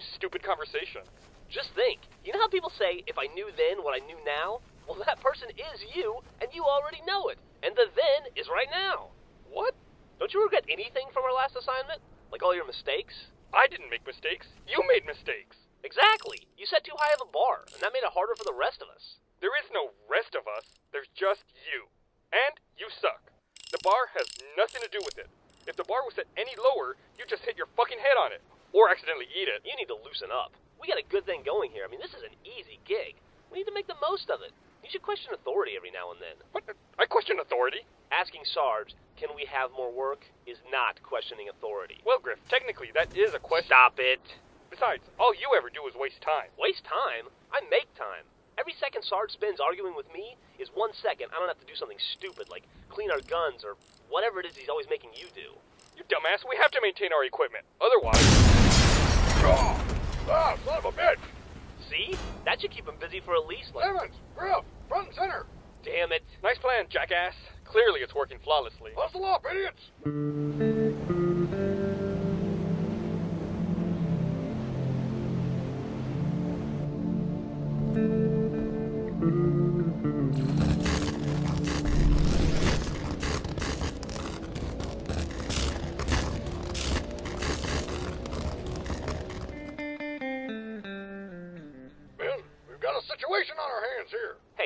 stupid conversation? Just think. You know how people say, if I knew then what I knew now? Well, that person is you, and you already know it. And the then is right now. What? Don't you regret anything from our last assignment? Like all your mistakes? I didn't make mistakes. You made mistakes. Exactly. You set too high of a bar, and that made it harder for the rest of us. There is no rest of us. There's just you. And you suck. The bar has nothing to do with it. If the bar was set any lower, you just hit your fucking head on it. Or accidentally eat it. You need to loosen up. We got a good thing going here. I mean, this is an easy gig. We need to make the most of it. You should question authority every now and then. What? I question authority. Asking Sarge, can we have more work, is not questioning authority. Well, Grif, technically that is a question. Stop it. Besides, all you ever do is waste time. Waste time? I make time. Every second Sarge spends arguing with me is one second I don't have to do something stupid like clean our guns or whatever it is he's always making you do. You dumbass, we have to maintain our equipment. Otherwise. Ah, son of a bitch! See? That should keep him busy for at least like. Evans, Grif, front and center. Damn it. Nice plan, jackass. Clearly it's working flawlessly. Hustle up, idiots!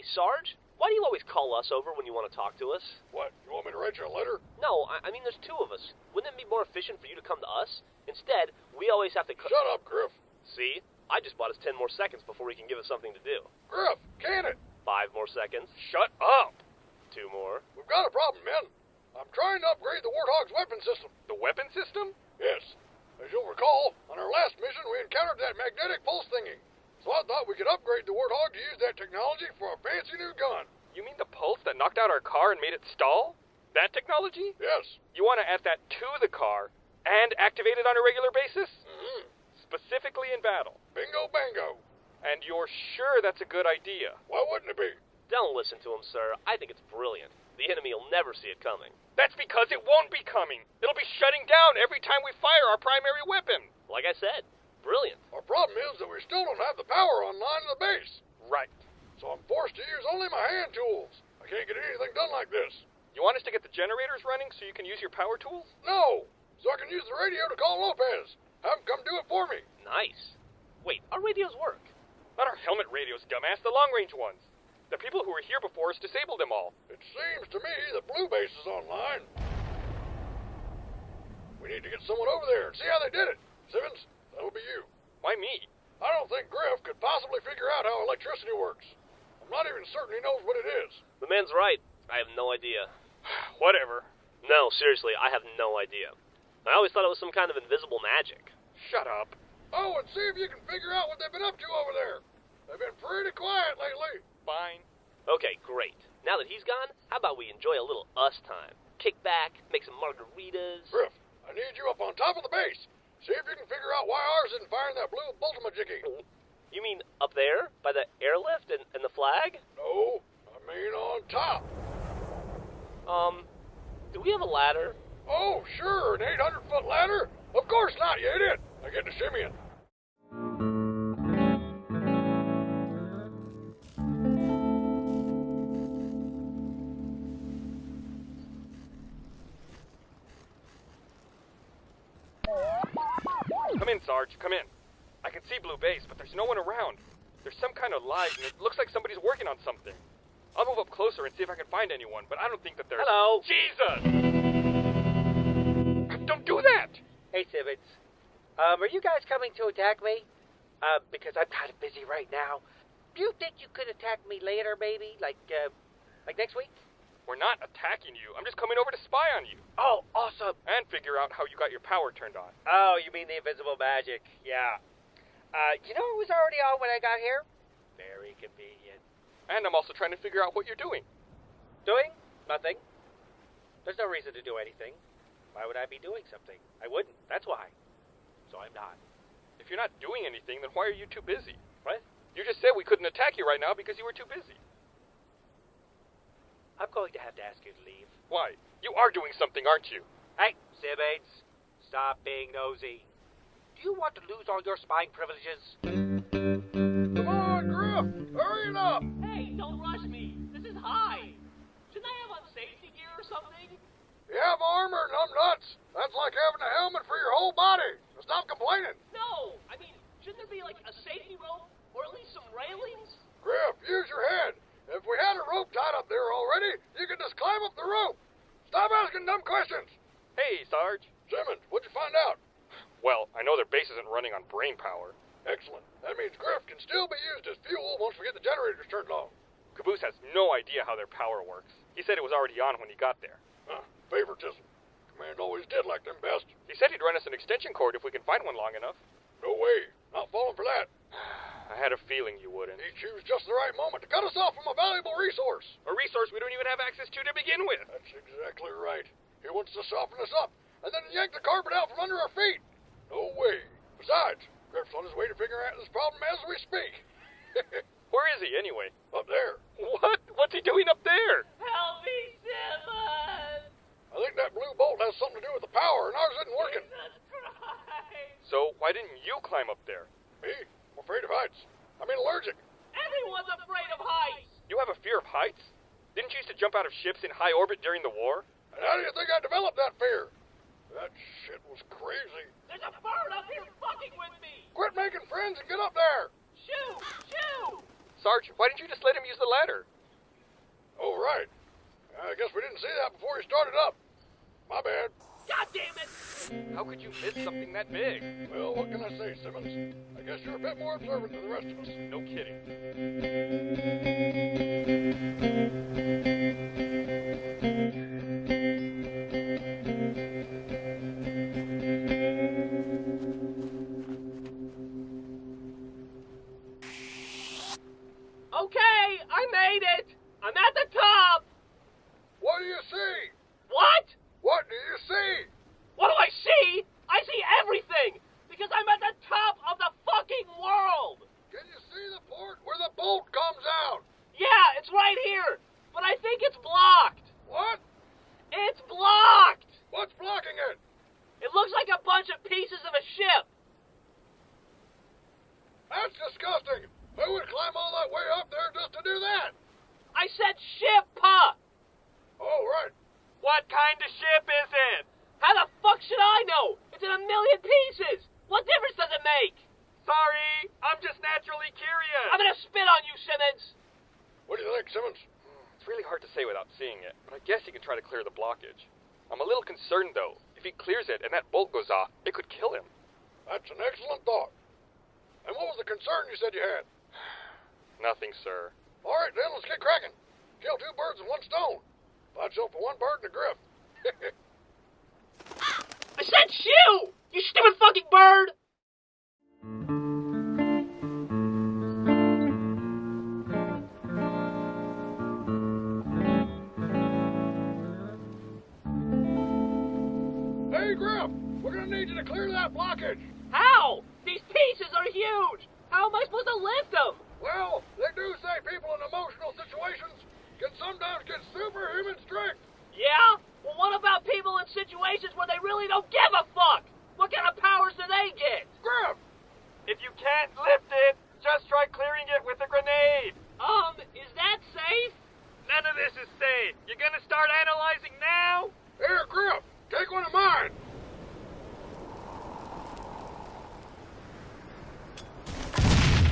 Hey, Sarge, why do you always call us over when you want to talk to us? What, you want me to write you a letter? No, I, I mean, there's two of us. Wouldn't it be more efficient for you to come to us? Instead, we always have to. Co- Shut up, Grif. See? I just bought us 10 more seconds before he can give us something to do. Grif, can it? Five more seconds. Shut up! Two more. We've got a problem, man. I'm trying to upgrade the Warthog's weapon system. The weapon system? Yes. As you'll recall, on our last mission, we encountered that magnetic pulse thingy. So I thought we could upgrade the Warthog to use that technology for a fancy new gun. You mean the pulse that knocked out our car and made it stall? That technology? Yes. You want to add that to the car and activate it on a regular basis? Mm-hmm. Specifically in battle. Bingo bango. And you're sure that's a good idea? Why wouldn't it be? Don't listen to him, sir. I think it's brilliant. The enemy will never see it coming. That's because it won't be coming. It'll be shutting down every time we fire our primary weapon. Like I said, brilliant. Our problem is that we still don't have the power online in the base. Right. So I'm forced to use only my hand tools. I can't get anything done like this. You want us to get the generators running so you can use your power tools? No! So I can use the radio to call Lopez. Have him come do it for me. Nice. Wait, our radios work. Not our helmet radios, dumbass, the long range ones. The people who were here before us disabled them all. It seems to me that Blue Base is online. We need to get someone over there and see how they did it. Simmons, that'll be you. Why me? I don't think Grif could possibly figure out how electricity works. I'm not even certain he knows what it is. The man's right. I have no idea. Whatever. No, seriously, I have no idea. I always thought it was some kind of invisible magic. Shut up. Oh, and see if you can figure out what they've been up to over there. They've been pretty quiet lately. Fine. Okay, great. Now that he's gone, how about we enjoy a little us time? Kick back, make some margaritas. Grif, I need you up on top of the base. See if you can figure out why ours isn't firing that blue Bultimajiggy. You mean up there? By the airlift and, and the flag? No, I mean on top. Um, do we have a ladder? Oh, sure, an 800 foot ladder? Of course not, you idiot. I get to shimmying. Come in, Sarge. Come in. I can see Blue Base, but there's no one around. There's some kind of light, and it looks like somebody's working on something. I'll move up closer and see if I can find anyone, but I don't think that there's. Hello. Jesus! Don't do that! Hey, Simmons. Um, are you guys coming to attack me? Uh, because I'm kind of busy right now. Do you think you could attack me later, maybe? Like, uh, like next week? We're not attacking you. I'm just coming over to spy on you Oh, awesome. and figure out how you got your power turned on. Oh, you mean the invisible magic? Yeah. Uh, you know it was already on when I got here? Very convenient. And I'm also trying to figure out what you're doing. Doing? Nothing. There's no reason to do anything. Why would I be doing something? I wouldn't. That's why. So I'm not. If you're not doing anything, then why are you too busy? What? You just said we couldn't attack you right now because you were too busy. I'm going to have to ask you to leave. Why? You are doing something, aren't you? Hey, Simmons. Stop being nosy. Do you want to lose all your spying privileges? Come on, Grif! Hurry it up! Hey, don't rush me. This is high. Shouldn't I have on safety gear or something? You have armor, numb nuts. That's like having a helmet for your whole body. So stop complaining. No, I mean, shouldn't there be like a safety rope or at least some railings? Grif, use your head. If we had a rope tied up there already, you could just climb up the rope. Stop asking dumb questions. Hey, Sarge. Simmons, what'd you find out? Well, I know their base isn't running on brain power. Excellent. That means Grif can still be used as fuel once we get the generators turned on. Caboose has no idea how their power works. He said it was already on when he got there. Huh, favoritism. Command always did like them best. He said he'd run us an extension cord if we can find one long enough. No way. Not falling for that. I had a feeling you wouldn't. He chose just the right moment to cut us off from a valuable resource. A resource we don't even have access to to begin with. That's exactly right. He wants to soften us up and then yank the carpet out from under our feet. No way. Besides, Grif's on his way to figure out this problem as we speak. Where is he, anyway? up there. What? What's he doing up there? Help me, Simmons! I think that blue bolt has something to do with the power, and ours isn't working. Jesus Christ! So, why didn't you climb up there? Me? I'm afraid of heights. I mean allergic. Everyone's afraid of heights! You have a fear of heights? Didn't you used to jump out of ships in high orbit during the war? And how do you think I developed that fear? That shit was crazy. There's a bird up here fucking with me! Quit making friends and get up there. Shoo! Shoo! Sarge, why didn't you just let him use the ladder? Oh, right. I guess we didn't see that before he started up. My bad. God damn it! How could you miss something that big? Well, what can I say, Simmons? I guess you're a bit more observant than the rest of us. No kidding. Okay, I made it! I'm at the top! What do you see? What? What do you see? What do I see? I see everything! Because I'm at the top of the fucking world! Can you see the port where the bolt comes out? Yeah, it's right here! But I think it's blocked! What? It's blocked! What's blocking it? It looks like a bunch of pieces of a ship! That's disgusting. Who would climb all that way up there just to do that? I said ship, pa! Oh, right. What kind of ship is it? How the fuck should I know? It's in a million pieces! What difference does it make? Sorry, I'm just naturally curious. I'm gonna spit on you, Simmons! What do you think, Simmons? It's really hard to say without seeing it, but I guess he can try to clear the blockage. I'm a little concerned, though. If he clears it and that bolt goes off, it could kill him. That's an excellent thought. And what was the concern you said you had? Nothing, sir. All right, then, let's get cracking. Kill two birds with one stone. Buy yourself for one bird and a grif. I said shoo! You stupid fucking bird! hey, Grif, we're gonna need you to clear that blockage. How? These pieces are huge! How am I supposed to lift them? Well, they do say people in emotional situations can sometimes get superhuman strength. Yeah? Well, what about people in situations where they really don't give a fuck? What kind of powers do they get? Grif, If you can't lift it, just try clearing it with a grenade. Um, is that safe? None of this is safe. You're gonna start analyzing now? here, Grif, take one of mine.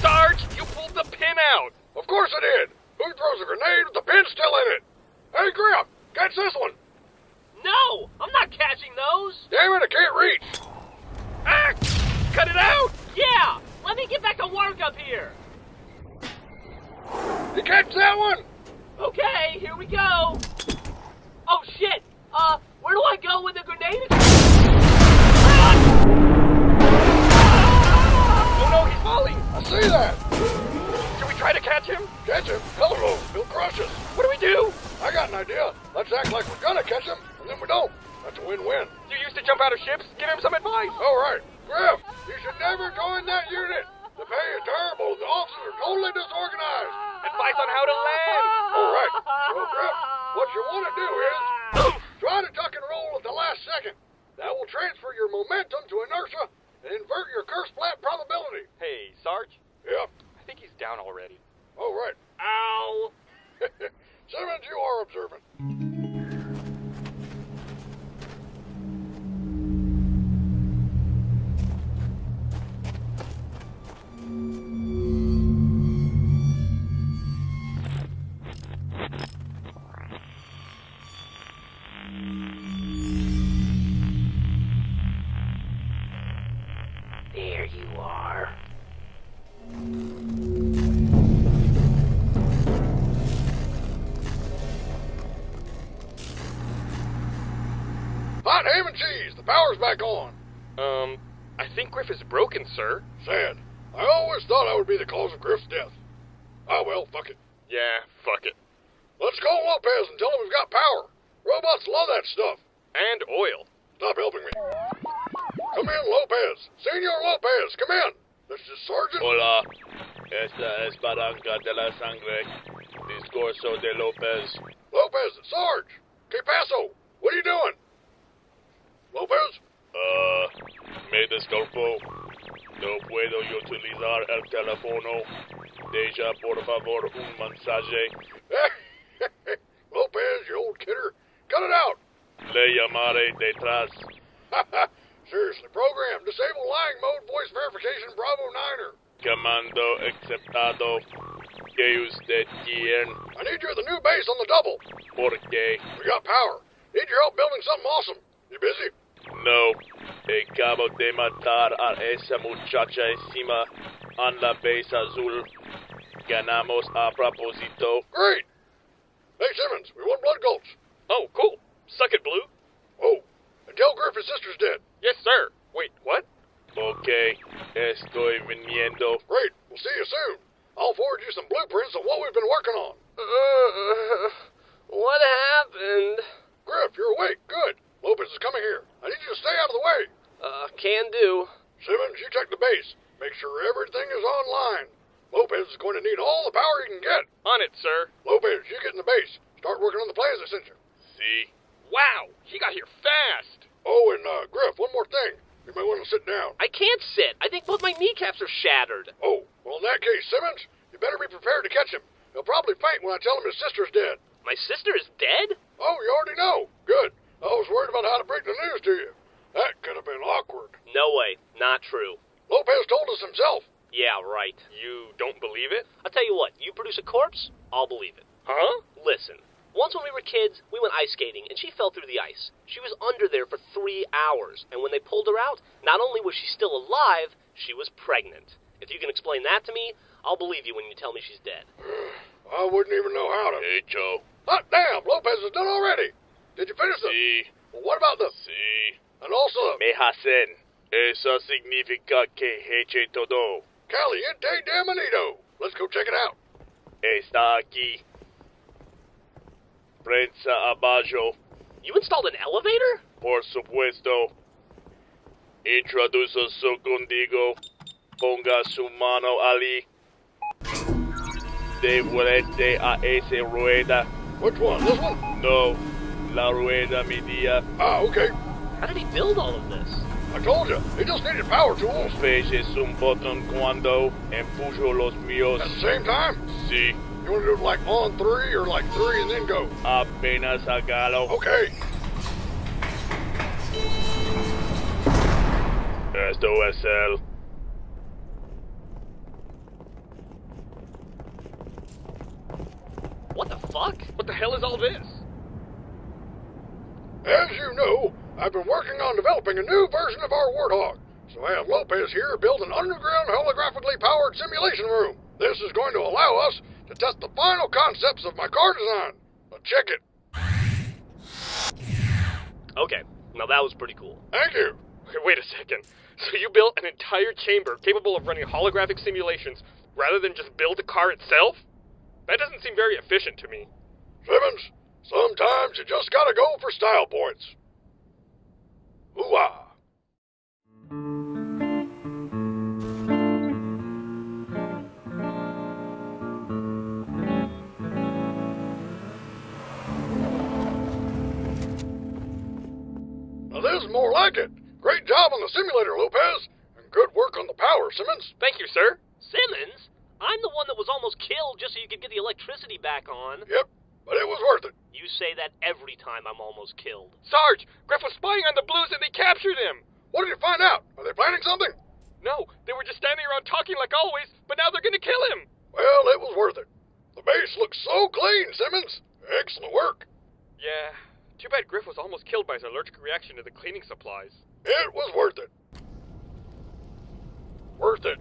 Sarge, you pulled the pin out. Of course I did. Who throws a grenade with the pin still in it? Hey, Grif, catch this one. No! I'm not catching those! Damn it, I can't reach. Ah! Cut it out! Yeah! Let me get back to work up here! You catch that one? Okay, here we go! Oh shit! Uh, where do I go with the grenade? Oh no, he's falling! I see that. Idea. Let's act like we're gonna catch him, and then we don't. That's a win-win. You used to jump out of ships? Give him some advice. All right, Grif, you should never go in that unit. The pay is terrible. The officers are totally disorganized. Advice on how to land. All right, so Grif, what you want to do is try to tuck and roll at the last second. That will transfer your momentum to inertia and invert your curse flat probability. Hey, Sarge. Yep. I think he's down already. Oh, right. Ow! Simmons, you are observant. Back on. Um, I think Grif is broken, sir. Sad. I always thought I would be the cause of Grif's death. Ah, well, fuck it. Yeah, fuck it. Let's call Lopez and tell him we've got power. Robots love that stuff. And oil. Stop helping me. Come in, Lopez. Senor Lopez, come in. This is Sergeant. Hola, esta es Barranca de la Sangre, Discurso de López. Lopez, Sarge. Que paso? What are you doing? Lopez? Uh, me desculpo. No puedo utilizar el teléfono. Deja, por favor, un mensaje. Lopez, you old kidder. Cut it out. Le llamaré detrás. Seriously, program. Disable lying mode voice verification Bravo Niner. Comando aceptado. Que usted quiere. I need you at the new base on the double. ¿Por qué? We got power. Need your help building something awesome. You busy? No. Acabo de matar a esa muchacha encima en la base azul. Ganamos a propósito. Great. Hey, Simmons, we want blood gulch. Oh, cool. Suck it, Blue. Oh, and tell Grif his sister's dead. Yes, sir. Wait, what? Ok, estoy viniendo. Great. We'll see you soon. I'll forward you some blueprints of what we've been working on. Uh, what happened? Grif, you're awake. Good. Lopez is coming here. I need you to stay out of the way. Uh, can do. Simmons, you check the base. Make sure everything is online. Lopez is going to need all the power he can get. On it, sir. Lopez, you get in the base. Start working on the plans I sent you. See? Wow, he got here fast. Oh, and uh, Grif, one more thing. You might want to sit down. I can't sit. I think both my kneecaps are shattered. Oh, well, in that case, Simmons, you better be prepared to catch him. He'll probably faint when I tell him his sister's dead. My sister is dead? Oh, you already know. Good. I was worried about how to break the news to you. That could have been awkward. No way. Not true. Lopez told us himself. Yeah, right. You don't believe it? I'll tell you what, you produce a corpse, I'll believe it. Huh? Listen, once when we were kids, we went ice skating, and she fell through the ice. She was under there for three hours, and when they pulled her out, not only was she still alive, she was pregnant. If you can explain that to me, I'll believe you when you tell me she's dead. I wouldn't even know how to. Hecho. Hot damn, Lopez is done already. Did you finish the... Sí, What about the... sí. And also... Me hacen. Eso significa que heche todo. Caliente de Manito. Let's go check it out. Está aquí. Prensa abajo. You installed an elevator? Por supuesto. Introduce su contigo. Ponga su mano ali. Devuelve a esa rueda. Which one? This one? No, la rueda mi día. Ah, okay. How did he build all of this? I told you. He just needed power tools. Feches un botón cuando empujo los míos. At the same time? Sí, You want to do it like on three or like three and then go? apenas hágalo. Okay. Esto es el. What the fuck? What the hell is all this? As you know, I've been working on developing a new version of our Warthog. So I have Lopez here build an underground holographically powered simulation room. This is going to allow us to test the final concepts of my car design. Now check it. Okay, now that was pretty cool. Thank you. Okay, wait a second. So you built an entire chamber capable of running holographic simulations rather than just build the car itself? That doesn't seem very efficient to me. Simmons, sometimes you just gotta go for style points. Ooh-ah. Now this is more like it. Great job on the simulator, Lopez. And good work on the power, Simmons. Thank you, sir. Simmons? I'm the one that was almost killed just so you could get the electricity back on. Yep, but it was worth it. You say that every time I'm almost killed. Sarge, Grif was spying on the Blues and they captured him. What did you find out? Are they planning something? No, they were just standing around talking like always, but now they're gonna kill him. Well, it was worth it. The base looks so clean, Simmons. Excellent work. Yeah, too bad Grif was almost killed by his allergic reaction to the cleaning supplies. It was worth it. Worth it.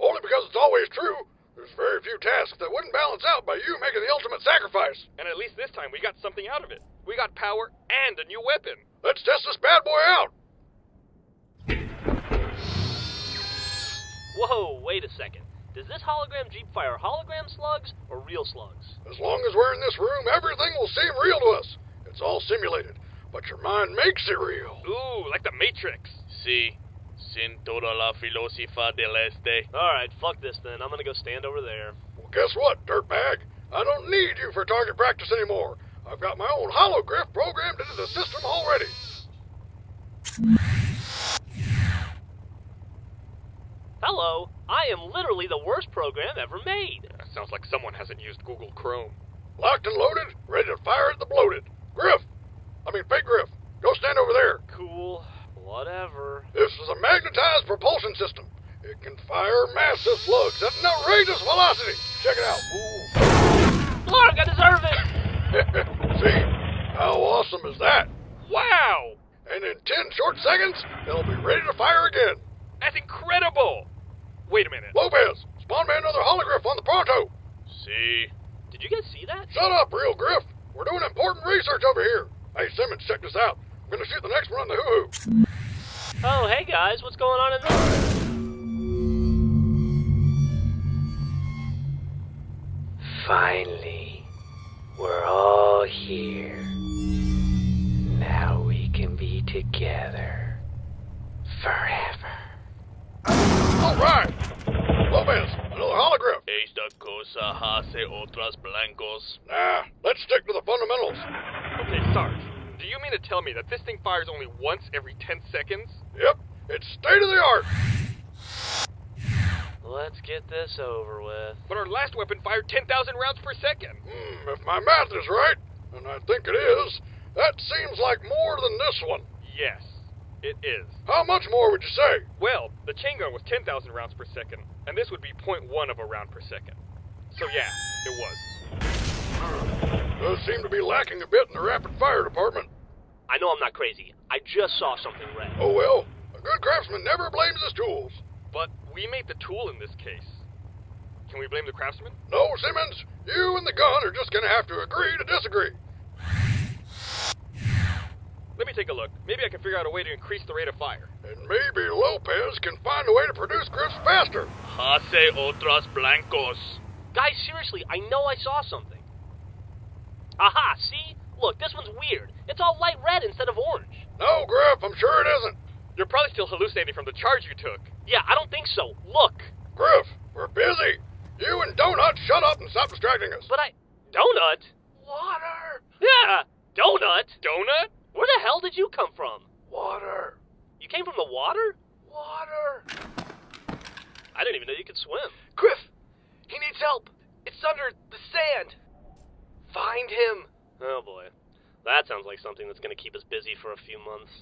Only because it's always true. There's very few tasks that wouldn't balance out by you making the ultimate sacrifice. And at least this time we got something out of it. We got power and a new weapon. Let's test this bad boy out. Whoa, wait a second. Does this hologram Jeep fire hologram slugs or real slugs? As long as we're in this room, everything will seem real to us. It's all simulated, but your mind makes it real. Ooh, like the Matrix. Si, sin toda la filosofía del este. Alright, fuck this then. I'm gonna go stand over there. Well, guess what, dirtbag? I don't need you for target practice anymore. I've got my own holograph programmed into the system already. Hello, I am literally the worst program ever made. That sounds like someone hasn't used Google Chrome. Locked and loaded, ready to fire at the bloated. Grif! I mean, Fake Grif, go stand over there. Cool, whatever. This is a magnetized propulsion system. It can fire massive slugs at an outrageous velocity. Check it out. Clark, I deserve it! See? How awesome is that? Wow! And in 10 short seconds, they'll be ready to fire again. That's incredible! Wait a minute. Lopez, spawn me another holograph on the pronto. See? Did you guys see that? Shut up, real Grif. We're doing important research over here. Hey, Simmons, check this out. I'm gonna shoot the next one on the hoo-hoo. Oh, hey guys, what's going on in there? Finally, we're all here. Now we can be together forever. All right. Lopez, another hologrif. Esta cosa hace otras blancos. Nah, let's stick to the fundamentals. Okay, Sarge, do you mean to tell me that this thing fires only once every 10 seconds? Yep, it's state of the art. Let's get this over with. But our last weapon fired 10,000 rounds per second. Hmm, if my math is right, and I think it is, that seems like more than this one. Yes, it is. How much more would you say? Well, the chain gun was 10,000 rounds per second, and this would be 0.1 of a round per second. So yeah, it was. Does seem to be lacking a bit in the rapid fire department. I know I'm not crazy. I just saw something red. Oh well, a good craftsman never blames his tools. But we made the tool in this case. Can we blame the craftsman? No, Simmons, you and the gun are just gonna have to agree to disagree. Let me take a look. Maybe I can figure out a way to increase the rate of fire. And maybe Lopez can find a way to produce grifs faster. Hace otras blancos. Guys, seriously, I know I saw something. Aha, see? Look, this one's weird. It's all light red instead of orange. No, Grif, I'm sure it isn't. You're probably still hallucinating from the charge you took. Yeah, I don't think so. Look. Grif, we're busy. You and Donut, shut up and stop distracting us. But I. Donut? Water! Yeah, Donut? Donut? Where the hell did you come from? Water! You came from the water? Water! I didn't even know you could swim. Grif! He needs help! It's under the sand! Find him! Oh boy. That sounds like something that's gonna keep us busy for a few months.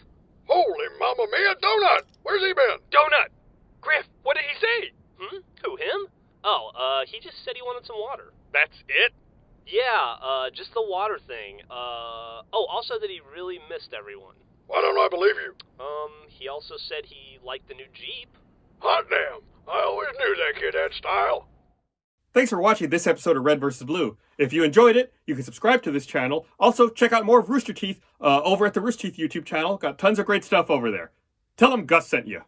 Holy Mamma Mia, Donut! Where's he been? Donut! Grif, what did he say? Hmm? Who, him? Oh, uh, he just said he wanted some water. That's it? Yeah, uh, just the water thing. Uh, oh, also that he really missed everyone. Why don't I believe you? Um, he also said he liked the new Jeep. Hot damn! I always knew that kid had style. Thanks for watching this episode of Red vs. Blue. If you enjoyed it, you can subscribe to this channel. Also, check out more of Rooster Teeth uh, over at the Rooster Teeth YouTube channel. Got tons of great stuff over there. Tell them Gus sent you.